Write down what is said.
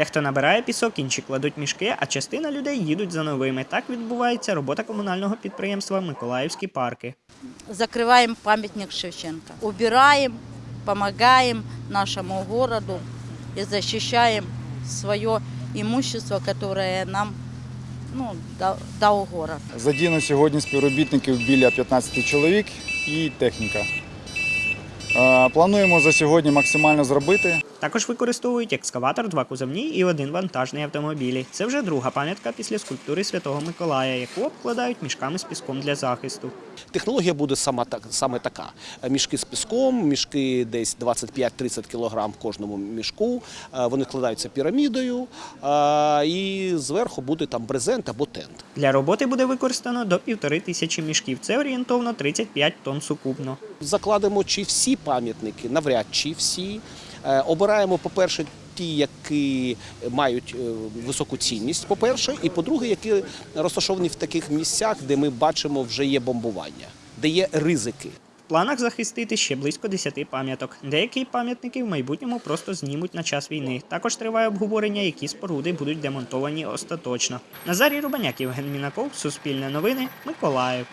Дехто набирає пісок, інші кладуть мішки, а частина людей їдуть за новими. Так відбувається робота комунального підприємства Миколаївські парки. закрываем памятник Шевченко. Убираем, помогаем нашему городу и защищаем свое имущество, которое нам ну, дал город. Задіяно сьогодні співробітників біля 15 чоловік і техніка. Е, Плануємо за сьогодні максимально зробити. Також використовують екскаватор, два кузовні і один вантажний автомобілі. Це вже друга пам'ятка після скульптури Святого Миколая, яку обкладають мішками з піском для захисту. Технологія буде сама так, саме така: мішки з піском, мішки десь 25-30 кг в кожному мішку. Е, Вони складаються пірамідою, е, і зверху буде там брезент або тент. Для роботи буде використано до півтори тисячі мішків. Це орієнтовно 35 тонн сукупно. Закладемо чи всі пам'ятники, навряд чи всі. Е, Обираємо, по-перше, ті, які мають е, високу цінність, по-перше, і по-друге, які розташовані в таких місцях, де ми бачимо вже є бомбування, де є ризики. В планах захистити ще близько 10 пам'яток. Деякі пам'ятники в майбутньому просто знімуть на час війни. Також триває обговорення, які споруди будуть демонтовані остаточно. Назарій Рубаняк, Євген Мінаков, Суспільне новини, Миколаїв.